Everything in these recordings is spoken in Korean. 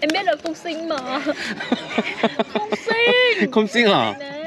em biết là phục sinh mà Phục sinh 컴싱아 Nè.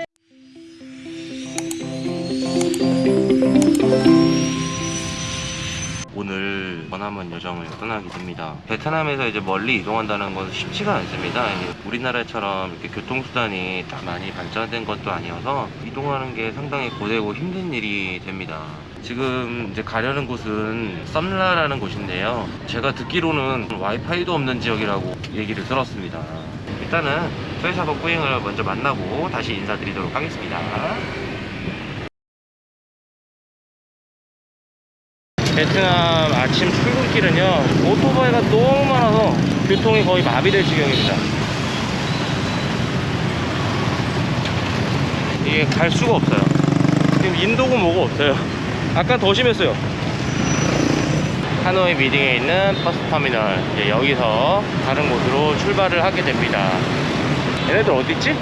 오늘 머나먼 여정을 떠나게 됩니다. 베트남에서 이제 멀리 이동한다는 건 쉽지가 않습니다. 우리나라처럼 이렇게 교통수단이 딱 많이 발전된 것도 아니어서 이동하는 게 상당히 고되고 힘든 일이 됩니다. 지금 이제 가려는 곳은 썸라라는 곳인데요. 제가 듣기로는 와이파이도 없는 지역이라고 얘기를 들었습니다. 일단은 소해사고 꾸잉을 먼저 만나고 다시 인사드리도록 하겠습니다. 베트남 아침 출근길은요 오토바이가 너무 많아서 교통이 거의 마비될 지경입니다 이게 갈 수가 없어요 지금 인도고 뭐고 없어요 아까 더 심했어요 하노이 미딩에 있는 버스 터미널 이제 여기서 다른 곳으로 출발을 하게 됩니다 얘네들 어디 있지?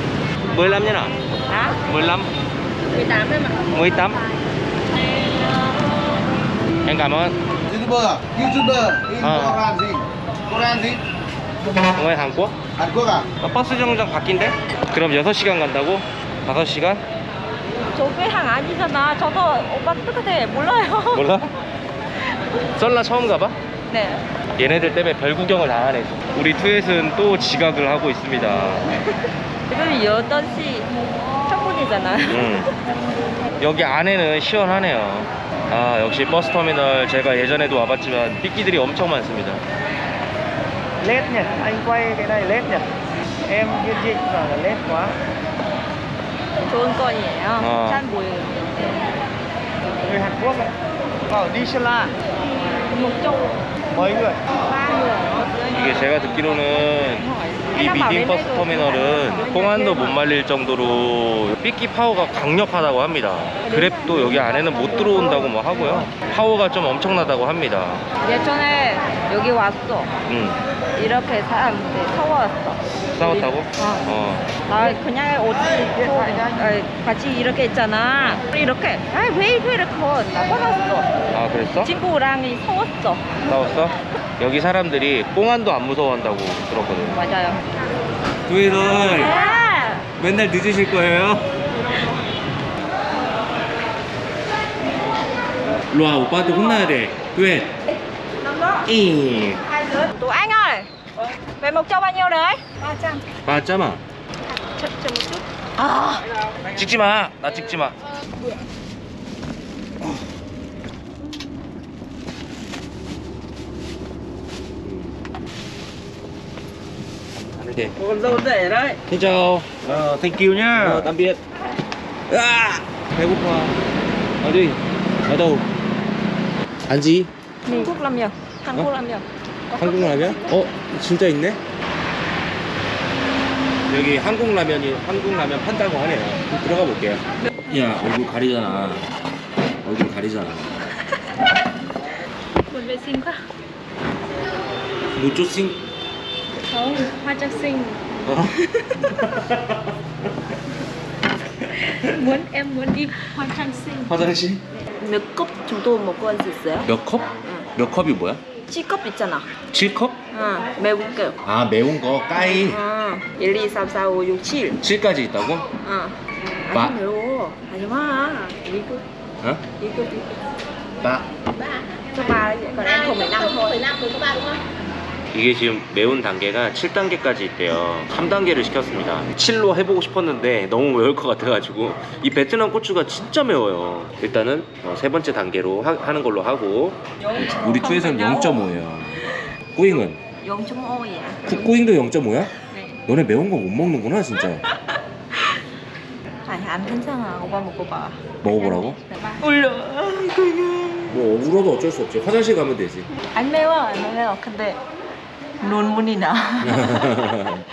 15년아 Hả? 15 18 em ạ 18 Em cảm ơn YouTuber? YouTuber in À. Koran gì? Koran gì? 왜 한국? À? 아, 버스 정류장 바뀐대? 그럼 6시간 간다고? 5시간? 저게 한 아니잖아. 저도 오빠 똑같아. 몰라요. 몰라? 썰라 처음 가봐? 네. 얘네들 때문에 별 구경을 다 하네 우리 투엣은 또 지각을 하고 있습니다. 지금 8시 첫분이잖아. 음. 여기 안에는 시원하네요. 아 역시 버스터미널 제가 예전에도 와봤지만 삐끼들이 엄청 많습니다. led nha anh quay cái này led nha em viên dịch và là led quá 좋은 건이에요 어. 잘 보여요 người Hàn Quốc ấy bảo đi Sơn La 목적 mấy người 3người 이게 제가 듣기로는 이 미딩 버스 터미널은 공안도 못 말릴 정도로 삐끼 파워가 강력하다고 합니다. 그랩도 여기 안에는 못 들어온다고 뭐 하고요. 파워가 좀 엄청나다고 합니다. 예전에 여기 왔어 음, 이렇게 사람들 서웠어 싸웠다고? 어. 어. 나 그냥 옷 입고 어, 같이 이렇게 있잖아 이렇게 아왜 이렇게 나 화났어 아, 그랬어? 친구랑 서웠어 싸웠어? 여기 사람들이 공안도 안 무서워한다고 들었거든. 맞아요 두이들 아! 맨날 늦으실 거예요? 로아 오빠한테 혼나야 돼. 왜? 이. tụi anh ơi về một châu bao nhiêu đấy 300 맞잖아. chậm chậm một chút à 찍지 마. 나 찍지 마. 이렇게. con dâu rể đấy Xin chào. ờ thank you nhá 어, tạm biệt. 아, 배고파. 어디? 어디? 안지? 한국 라면 한국 라면 한국 라면? 어, 진짜 있네? 여기 한국 라면이 한국 라면 판다고 하네요. 들어가 볼게요. 야, 얼굴 가리잖아. 얼굴 가리잖아. sinh quá 무조싱. Không hoa trang sinh 어? muốn em muốn đi hoa trang sinh 화장실? 몇 컵 정도 먹고 할 수 있어요? 몇 컵? 몇 컵이 뭐야? 7컵 있잖아 7컵? 응 매운 거 아, 매운 거 까이. 응 1, 2, 3, 4, 5, 6, 7 7까지 있다고? 응 마- 안 매워 하지마 이거 어? 이거 이거 나. cho ba đấy còn em không 15 thôi 15 đúng ba đúng không? 이게 지금 매운 단계가 7단계까지 있대요. 3단계를 시켰습니다. 7로 해보고 싶었는데 너무 매울 것 같아가지고 이 베트남 고추가 진짜 매워요. 일단은 어, 세 번째 단계로 하, 는 걸로 하고. 우리 투에서는 0.5예요. 꾸잉은? 0.5이야 꾸잉도 0.5야? 네. 너네 매운 거 못 먹는구나 진짜. 아니 안 괜찮아. 오빠 먹어봐. 먹어보라고? 울려. 뭐 울어도 어쩔 수 없지. 화장실 가면 되지. 안 매워 안 매워. 근데 눈물이 나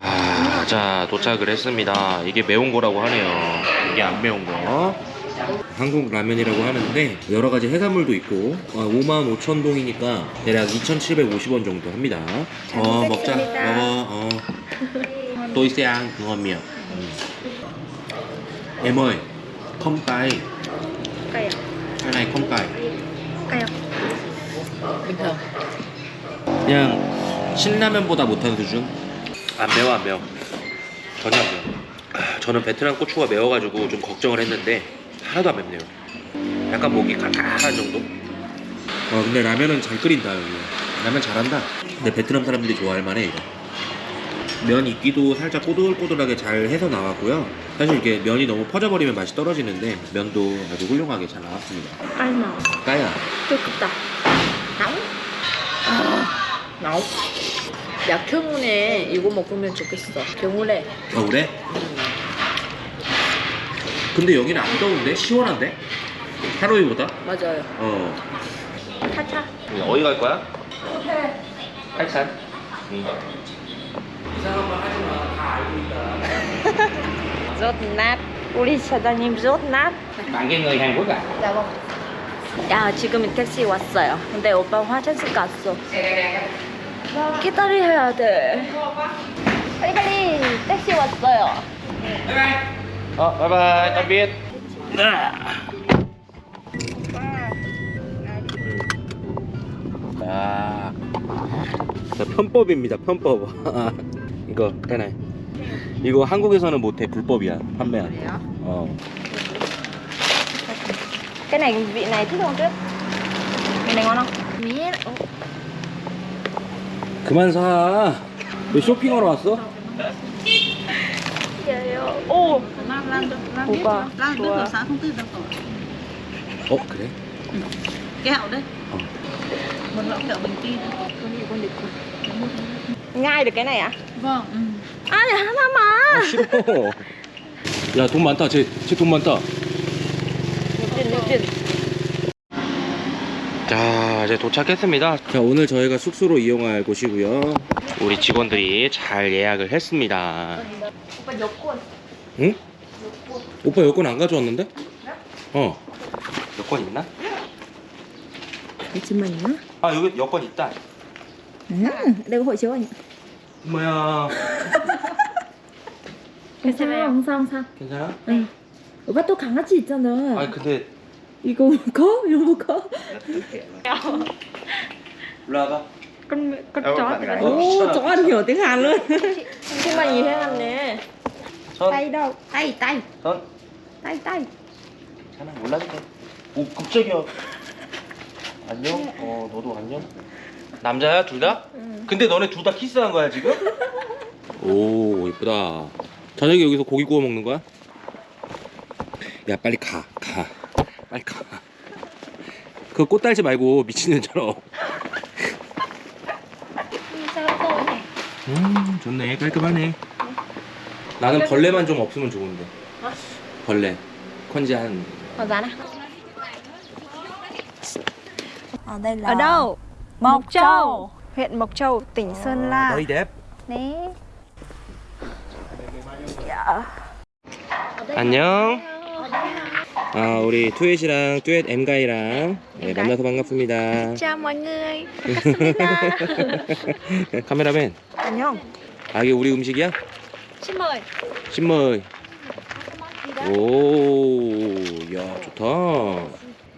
아, 자 도착을 했습니다. 이게 매운 거라고 하네요. 이게 안 매운 거. 한국 라면이라고 하는데 여러 가지 해산물도 있고 어, 5만 5천 동이니까 대략 2,750원 정도 합니다. 어 먹자. 먹어. 어. cay. cay à Cái này không cay. cay không bình thường 그냥 신라면보다 못한 수준? 안 매워 안 매워? 전혀 안 매워. 아, 저는 베트남 고추가 매워가지고 좀 걱정을 했는데 하나도 안 맵네요. 약간 목이 칼칼한 정도? 어 근데 라면은 잘 끓인다 여기. 라면 잘한다. 근데 베트남 사람들이 좋아할 만해 이거. 면 익기도 살짝 꼬들꼬들하게 잘 해서 나왔고요. 사실 이게 면이 너무 퍼져버리면 맛이 떨어지는데 면도 아주 훌륭하게 잘 나왔습니다. nào 까야. 뜨겁다. nóng 야 경훈에 이거 먹으면 좋겠어 경훈에 겨울에? 근데 여기는 안 더운데? 시원한데? 하루이보다? 맞아요 어 타차 어디 갈 거야? 팔산 응. 이상한 말 하지 마. 다 알고 있다. nát 우리 사장님 Quốc à? 야, 뭐. 야 지금 택시 왔어요 근데 오빠 화장실 갔어 기다려야 돼 빨리 빨리 택시 왔어요 어, 바이바이. biệt. 아, 자, 편법입니다. 편법. 이거 cái 이거 한국에서는 못해 불법이야 판매한. 어. cái này vị này thích không tuyết vị này ngon không biết 그만 사. 왜 쇼핑하러 왔어? 오 đâu rồi 어 그래? bình ti nhai được cái này à vâng ừ. à để 하나 mà 아, 싫어. 야 돈 많다. 쟤쟤돈 많다. 육진 육진 자 이제 도착했습니다 자 오늘 저희가 숙소로 이용할 곳이고요 우리 직원들이 잘 예약을 했습니다 오빠 여권 응? 오빠 여권 안 가져왔는데? 어 여권 있나? 잠시만요 아 여기 여권 있다 hộ chiếu anh 뭐야 괜찮아요 항상 항상 괜찮아? 응 오빠 또 강아지 있잖아 아 근데 이거 먹어? 이거 bạn thì gái. phải- Ô, chó ăn hiểu tiếng Hàn luôn thấy Hàn nè 손 tay đâu tay tay 손 tay tay 괜찮아 몰라도 돼오 깜짝이야 안녕 어 너도 안녕 남자야 둘 다? 근데 너네 둘 다 키스한 거야 지금? 오 이쁘다 저녁에 여기서 고기 구워 먹는 거야? 야 빨리 가 가. 빨리 가. 그 꽃 달지 말고 미친년처럼. 음 좋네 깔끔하네. 나는 벌레만 좀 없으면 좋은데. 벌레. 컨지 한. Giá nào? Ở đây là Ở đâu? Mộc Châu, huyện Mộc Châu, tỉnh Sơn La. 너희 뎁. Đấy. 안녕. 아 우리 투엣이랑 듀엣 엠가이랑 네, 만나서 반갑습니다. Chào mọi người. 카메라맨. 안녕. 아 이게 우리 음식이야? Mời. 신머이. 오, 야 좋다.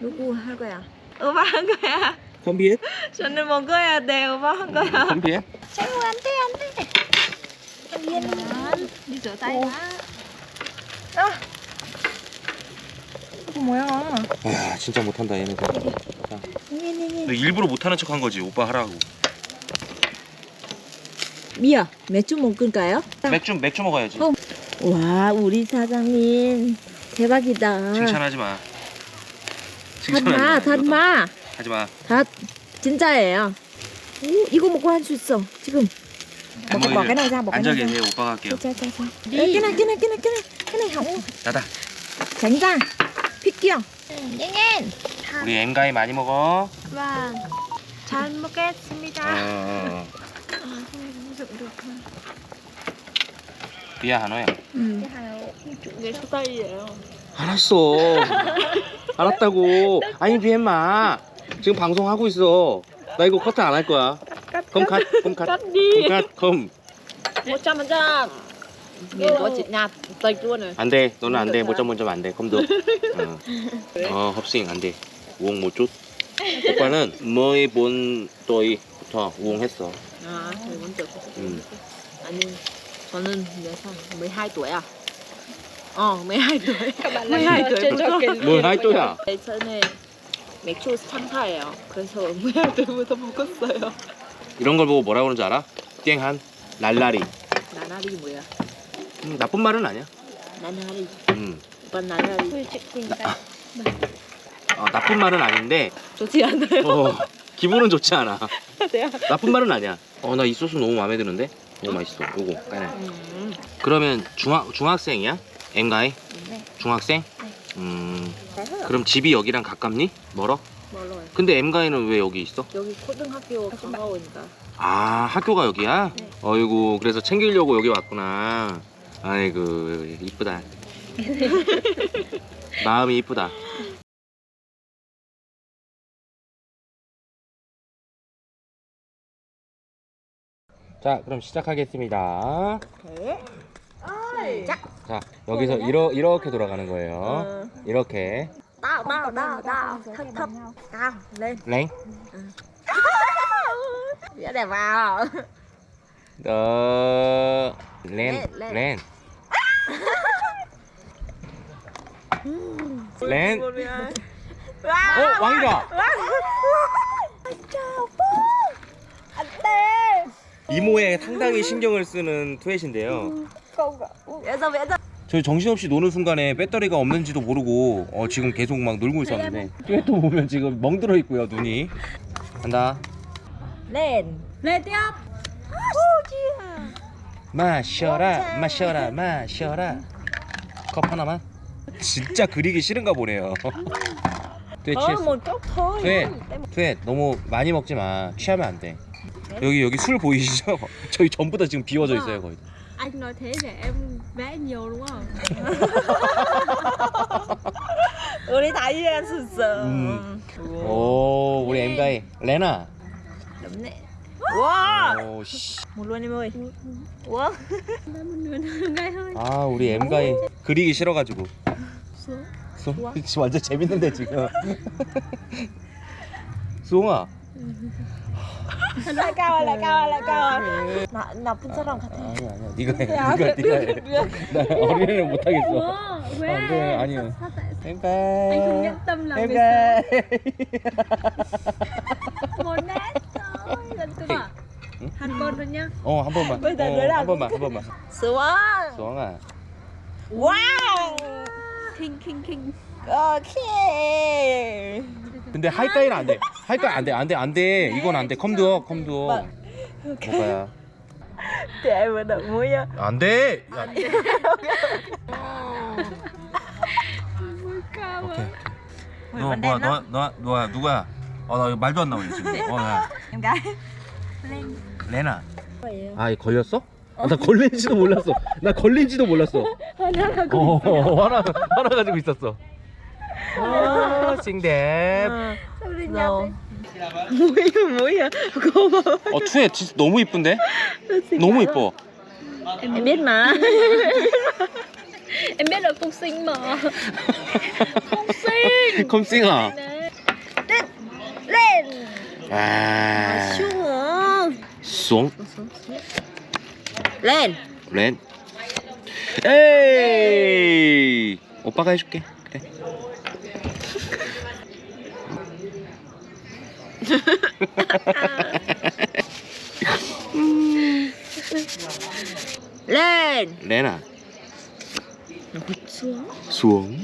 누구 할 거야? 오빠 한 거야. 컴비엣? 저는 먹어야 돼. 오빠 한 거야. 컴비엣? Cháu ăn đi ăn đi. Yên đi rửa tay đã. 아. 이 거 뭐야? 아 진짜 못한다 얘네들. 자, 니니니. 너 일부러 못하는 척 한 거지 오빠 하라고. 미야 맥주 먹을까요? 맥주 맥주 먹어야지. 어. 와 우리 사장님 대박이다 칭찬하지 마. 닫마 닫마 하지 마. 닫 진짜예요 오, 이거 먹고 할 수 있어 지금 Bỏ, bỏ cái này 앉아. 계세요 오빠가 할게요. Ê, cái này, cái này, cái này, cái này, cái này hỏng. 나다. tránh ra 픽기요 nhanh nhanh. 우리 엠가이 많이 먹어. Vâng. 잘 먹겠습니다. 어. 비야 한호야. 음. Ghế số tây vậy 알았어. 알았다고. 아니 비엠마. 지금 방송 하고 있어. 나 이거 커트 안 할 거야. 컴 컷, 컴 컷. 컴 컷, 컴. trăm phần trăm nhìn có chị nhạt tạch luôn rồi 안 돼. 너는 안 돼. 못 잡으면 안 돼. 컴도. 어. 어, 흡싱 안 돼. 우엉 못 chút. 오빠는 뭐이 본 또이부터 우엉 했어. 아, 14쪽. 음. 아니, 저는 몇 살? 12 tuổi à? 어, 12 tuổi. Các bạn 12 tuổi. 뭘할 또야? 예전에 맥주 상사예요. 그래서 12 tuổi 부터 먹었어요. 이런 걸 보고 뭐라 그러는지 알아? 땡한 랄라리. 나나리 뭐야? 음, 나쁜 말은 아니야. 나나리. 음. 오빠 나나리. Ui, chị tìm tay 어, 나쁜 말은 아닌데 좋지 않아요? 어, 기분은 좋지 않아. 나쁜 말은 아니야. 어, 나 이 소스 너무 마음에 드는데? 너무 맛있어. 요거. 까네. 음. 그러면 중학 중학생이야? 엠가이? 네. 중학생? 음. 그럼 집이 여기랑 가깝니? 멀어? 멀어요. 근데 엠가이는 왜 여기 있어? 여기 초등학교 가까우니까. 아, 학교가 여기야? 네. 어이구, 그래서 챙기려고 여기 왔구나. 아이고, 이쁘다. 마음이 이쁘다. 자, 그럼 시작하겠습니다. 자, 여기서 이러, 이렇게 돌아가는 거예요. 이렇게. Tao, tao. Thấp, thấp. Cao, lên. 랭. Dễ đẹp vào. 어, 렌, 렌, 렌. 렌. 어, 왕이다. 이모에 상당히 신경을 쓰는 투엣인데요. Ra, vẽ ra. 저희 정신없이 노는 순간에 배터리가 없는지도 모르고 어, 지금 계속 막 놀고 있었는데 뚜엣도 보면 지금 멍들어 있고요 눈이 간다. Lên tiếp 마셔라 마셔라 마셔라. 컵 하나만? 진짜 그리기 싫은가 보네요. 뚜엣 Thôi, 취했어. 뚜엣 뚜엣 너무 많이 먹지 마. 취하면 안돼. 여기 여기 술 보이시죠? 저희 전부 다 지금 비워져 있어요 거의 Anh nói thế để em vẽ nhiều đúng không? 우리 다이 했었어. 음. 오 우리 엠가이 레나. Đúng Wow. 오, 씨. Nửa ngay thôi 아 우리 엠가이 그리기 싫어 가지고 Xuống 수홍? 지금 완전 재밌는데 지금 수홍아 cao lại cao 나 나쁜 사람 같아. 아니야 아니야 네가 해 네가 네가 해나 못하겠어 anh ơi. Sao tại 엠가이 anh không nhẫn tâm làm việc 엠가이 xấu Một nét thôi Con rồi nhá 어한 번만. 어, 한 번만 한 번만. xuống. 수홍아. 와우. Kinh 오케이. 근데 하이까이는 안 돼. 하이까이 안 돼 안 돼 안 돼. 이건 안 돼. 컴두어 컴두어 뭐가야. Để vừa đợi mũi á. 안돼 Ôi cao 오케이. à 너 뭐야 너, 너, 누구야? 어나 말도 안 나오네 지금. 어야. Em gái. 레나 아 걸렸어? 아, 나 걸린지도 몰랐어 나 걸린지도 몰랐어 어 하나 하나 가지고 있었어 어 싱댐 mũi à. Cô mà. 어 투에 진짜 너무 이쁜데? 너무 이뻐 Em biết mà. Em biết là sinh mà sinh lên. 아 쏨 lên 렌 에이 오빠가 해줄게 그래 lên 레나 xuống xuống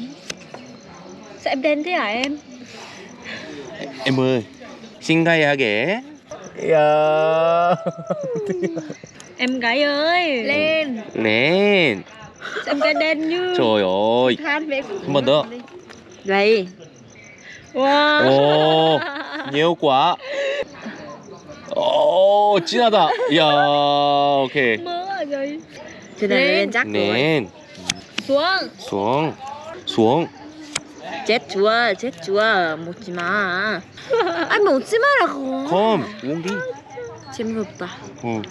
Sao em đen thế hả em? em ơi 싱가이하게 야 Em gái ơi Lên 렌 Sao em gái đen như trời ơi Than về 한 번 더. đây Wow 오 nhiều quá 오 진하다 이야 오케이 Mỡ à rồi trên này lên chắc rồi 렌 Xuống xuống xuống Một chỉ mà anh một chỉ mà là khó 컴 우엉디 재미없다 어.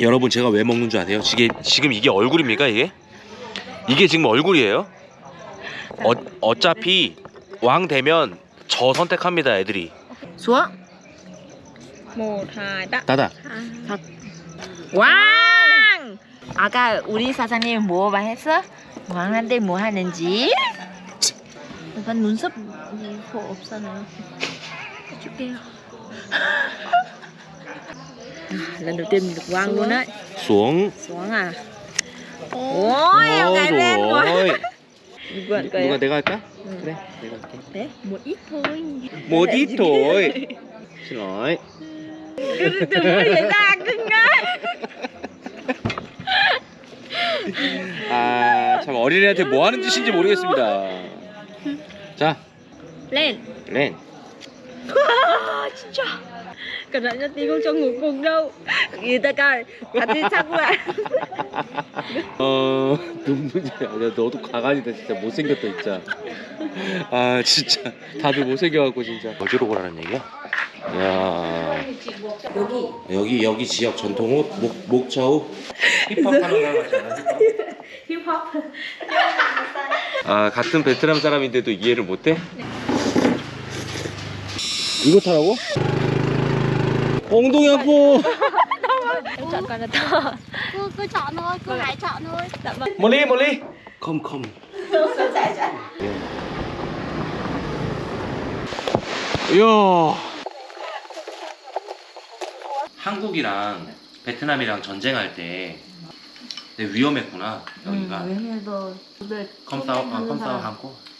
여러분 제가 왜 먹는 줄 아세요? 지금 지금 이게 얼굴입니까 이게? 이게 지금 얼굴이에요? 어, 어차피 왕 되면 저 선택합니다 애들이 một hai ba 닫아. 왕! 아까 우리 사장님 뭐 말했어? 왕한테 뭐 하는지? Và 눈썹 khổ 없잖아요 해줄게요 lần đầu tiên mình được quang luôn đấy xuống. xuống à ôi em gái lên quá rồi. vượn cười 누가. 내가 할까? 그래, 내가 할게. đấy một ít thôi 못 ít thôi. xin lỗi. đừng có để ra cưng á 아, 참 어린애한테 뭐 하는 짓인지 모르겠습니다. 자, lên 렌. 아 진짜 cẩn thận cho tí không cho ngủ cùng đâu người ta coi 같이 자고 와 어, 눈물이 야, 너도 가관이다 진짜 못생겼다 진짜. 아, 진짜 다들 못생겨갖고 진짜. 어디로 가라는 얘기야? 야. 여기 여기 여기 지역 전통 옷 목, 목차 옷 힙합 하는 거 같잖아. 힙합. 아 같은 베트남 사람인데도 이해를 못해? 이거 타라고? 엉덩이 아파. cứ hãy chọn thôi dạ vâng 멀리 멀리. 컴 컴. 이야. 한국이랑 베트남이랑 전쟁할 때 되게 위험했구나 여기가. 왜냐도 컴싸워 아, 컴싸워 한국.